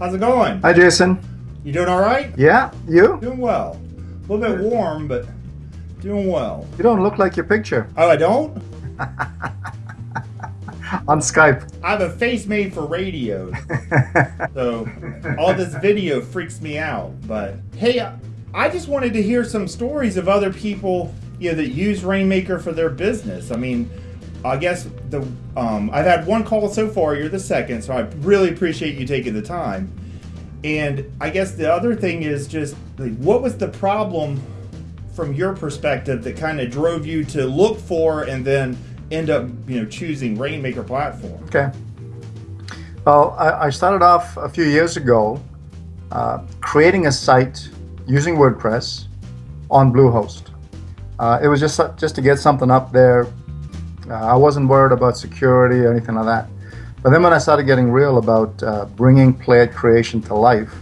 How's it going? Hi, Jason. You doing all right? Yeah, you? Doing well. A little bit warm, but doing well. You don't look like your picture Oh, I don't? on Skype. I have a face made for radio, so all this video freaks me out. But hey, I just wanted to hear some stories of other people, you know, that use Rainmaker for their business. I mean, I guess the um, I've had one call so far. You're the second, so I really appreciate you taking the time. And I guess the other thing is just like, what was the problem from your perspective that kind of drove you to look for and then end up, you know, choosing Rainmaker platform? Okay. Well, I, I started off a few years ago uh, creating a site using WordPress on Bluehost. Uh, it was just just to get something up there. Uh, I wasn't worried about security or anything like that. But then when I started getting real about uh, bringing Playit creation to life,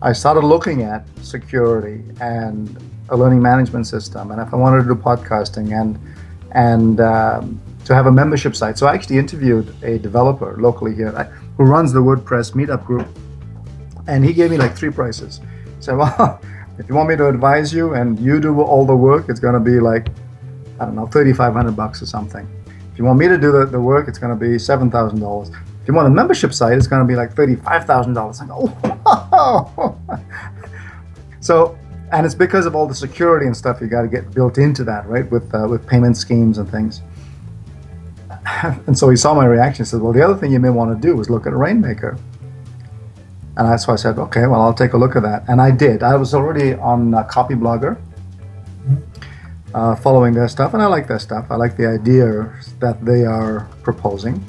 I started looking at security and a learning management system, and if I wanted to do podcasting and and um, to have a membership site. So I actually interviewed a developer locally here who runs the WordPress meetup group, and he gave me like three prices. He said, "Well, if you want me to advise you and you do all the work, it's going to be like I don't know, thirty-five hundred bucks or something. If you want me to do the, the work, it's going to be seven thousand dollars. If you want a membership site, it's going to be like thirty-five thousand dollars. I go, oh. so, and it's because of all the security and stuff you got to get built into that, right? With uh, with payment schemes and things. and so he saw my reaction. He said, "Well, the other thing you may want to do is look at Rainmaker." And that's why I said, "Okay, well, I'll take a look at that." And I did. I was already on uh, Copyblogger uh, following their stuff, and I like their stuff. I like the idea that they are proposing.